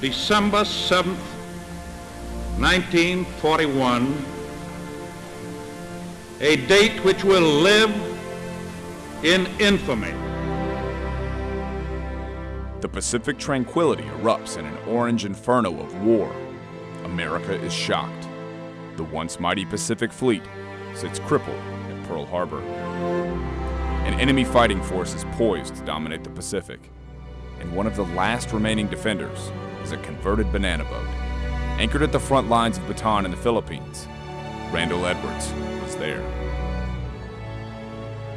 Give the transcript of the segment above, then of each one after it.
December 7th, 1941, a date which will live in infamy. The Pacific tranquility erupts in an orange inferno of war. America is shocked. The once mighty Pacific Fleet sits crippled at Pearl Harbor. An enemy fighting force is poised to dominate the Pacific, and one of the last remaining defenders a converted banana boat. Anchored at the front lines of Bataan in the Philippines, Randall Edwards was there.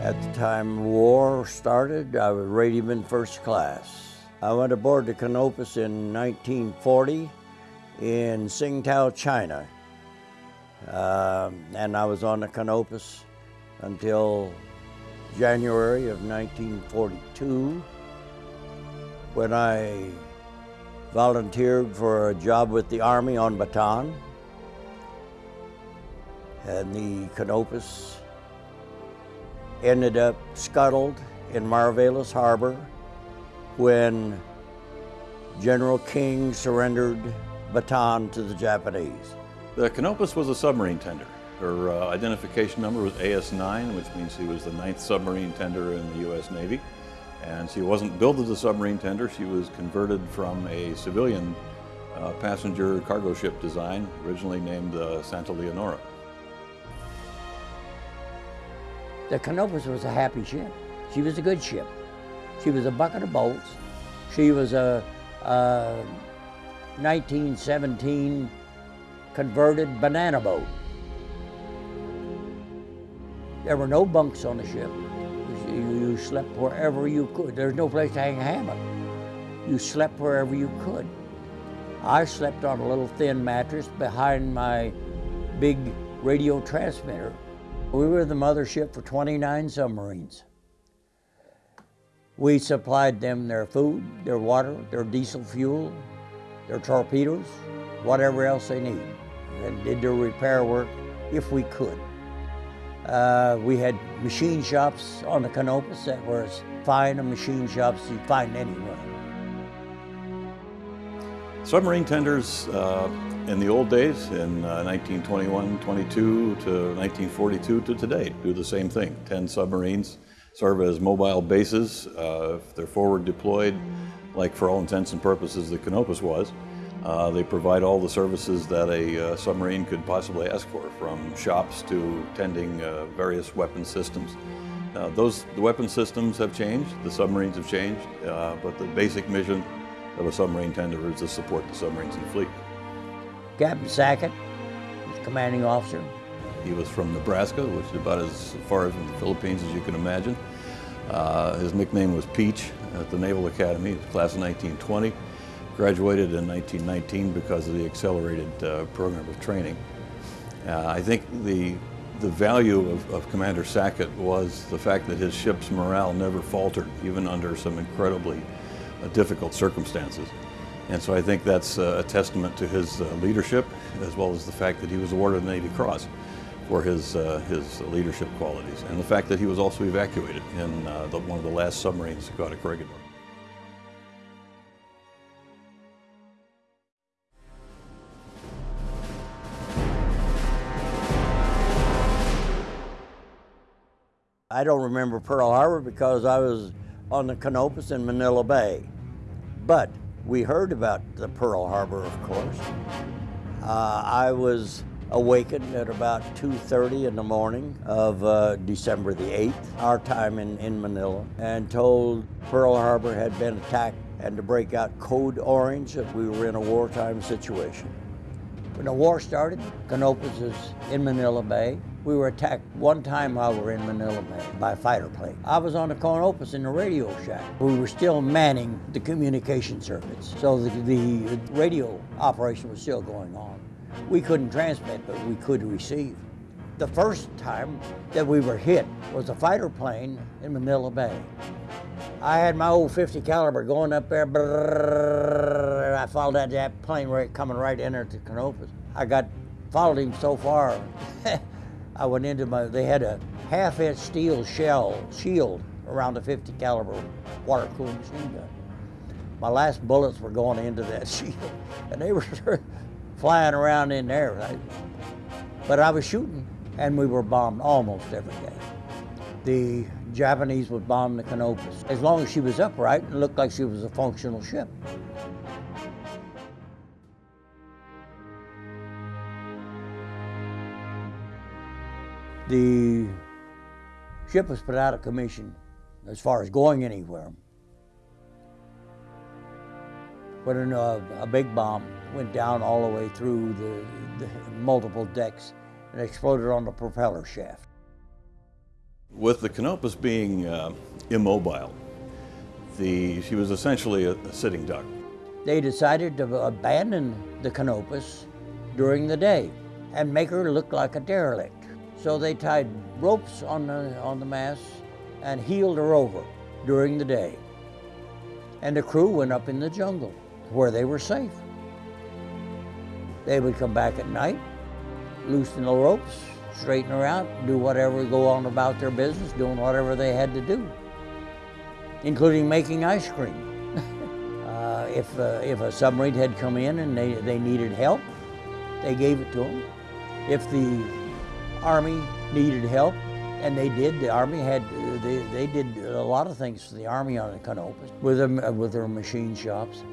At the time war started, I was radioman first class. I went aboard the Canopus in 1940 in Tsingtao, China. Um, and I was on the Canopus until January of 1942 when I volunteered for a job with the Army on Bataan. And the Canopus ended up scuttled in Mariveles Harbor when General King surrendered Bataan to the Japanese. The Canopus was a submarine tender. Her uh, identification number was AS-9, which means she was the ninth submarine tender in the U.S. Navy. And she wasn't built as a submarine tender, she was converted from a civilian uh, passenger cargo ship design, originally named uh, Santa Leonora. The Canopus was a happy ship. She was a good ship. She was a bucket of bolts. She was a, a 1917 converted banana boat. There were no bunks on the ship. You, slept wherever you could. There's no place to hang a hammock. You slept wherever you could. I slept on a little thin mattress behind my big radio transmitter. We were the mothership for 29 submarines. We supplied them their food, their water, their diesel fuel, their torpedoes, whatever else they need, and did their repair work if we could. Uh, we had machine shops on the Canopus that were as fine a machine shops you'd find anywhere. Submarine tenders uh, in the old days, in uh, 1921, 22 to 1942 to today, do the same thing. 10 submarines serve as mobile bases. Uh, if they're forward deployed, like for all intents and purposes the Canopus was, uh, they provide all the services that a uh, submarine could possibly ask for, from shops to tending uh, various weapon systems. those the weapon systems have changed, the submarines have changed, uh, but the basic mission of a submarine tender is to support the submarines in the fleet. Captain Sackett, commanding officer, he was from Nebraska, which is about as far from the Philippines as you can imagine. Uh, his nickname was Peach at the Naval Academy, class of 1920. Graduated in 1919 because of the accelerated uh, program of training. Uh, I think the, the value of, of Commander Sackett was the fact that his ship's morale never faltered, even under some incredibly uh, difficult circumstances. And so I think that's uh, a testament to his uh, leadership, as well as the fact that he was awarded the Navy Cross for his, uh, his leadership qualities and the fact that he was also evacuated in uh, the, one of the last submarines to go out of Corregidor. I don't remember Pearl Harbor because I was on the Canopus in Manila Bay. But we heard about the Pearl Harbor, of course. Uh, I was awakened at about 2.30 in the morning of uh, December the 8th, our time in, in Manila, and told Pearl Harbor had been attacked and to break out code orange that we were in a wartime situation. When the war started, Canopus is in Manila Bay. We were attacked one time while we were in Manila Bay by a fighter plane. I was on the Canopus in the radio shack. We were still manning the communication circuits, so the, the radio operation was still going on. We couldn't transmit, but we could receive. The first time that we were hit was a fighter plane in Manila Bay. I had my old 50 caliber going up there, brrr, I followed that, that plane right, coming right in there to Canopus. I got, followed him so far, I went into my, they had a half inch steel shell shield around the 50 caliber water cooled machine gun. My last bullets were going into that shield, and they were flying around in there. I, but I was shooting, and we were bombed almost every day. The Japanese would bomb the Canopus. As long as she was upright, and looked like she was a functional ship. The ship was put out of commission as far as going anywhere. When a, a big bomb went down all the way through the, the multiple decks and exploded on the propeller shaft. With the Canopus being uh, immobile, the, she was essentially a, a sitting duck. They decided to abandon the Canopus during the day and make her look like a derelict. So they tied ropes on the, on the mast and heeled her over during the day. And the crew went up in the jungle where they were safe. They would come back at night, loosen the ropes, straighten her out, do whatever, go on about their business, doing whatever they had to do, including making ice cream. uh, if, uh, if a submarine had come in and they, they needed help, they gave it to them. If the Army needed help, and they did. The Army had, they, they did a lot of things for the Army on the Canopus with, them, uh, with their machine shops.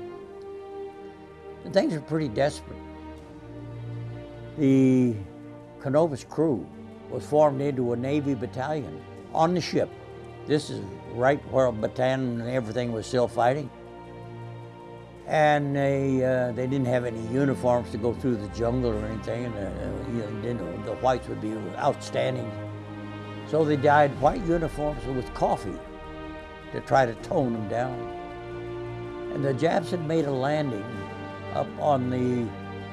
And things were pretty desperate. The Canopus crew was formed into a Navy battalion on the ship. This is right where Bataan and everything was still fighting. And they, uh, they didn't have any uniforms to go through the jungle or anything, and uh, you know, the whites would be outstanding. So they dyed white uniforms with coffee to try to tone them down. And the Japs had made a landing up on the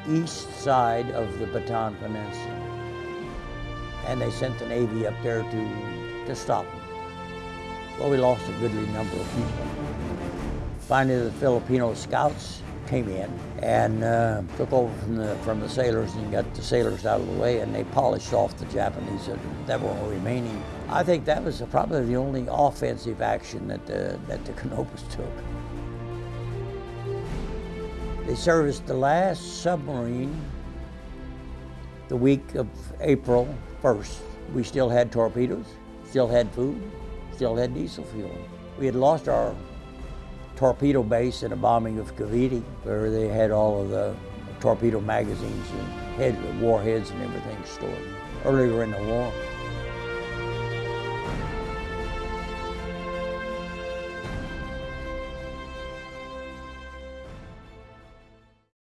east side of the Bataan Peninsula. And they sent the Navy up there to, to stop them. Well, we lost a goodly number of people. Finally, the Filipino scouts came in and uh, took over from the, from the sailors and got the sailors out of the way and they polished off the Japanese that, were remaining. I think that was probably the only offensive action that the, that the Canopus took. They serviced the last submarine the week of April 1st. We still had torpedoes, still had food, still had diesel fuel. We had lost our torpedo base and a bombing of Cavite, where they had all of the torpedo magazines and head, warheads and everything stored earlier in the war.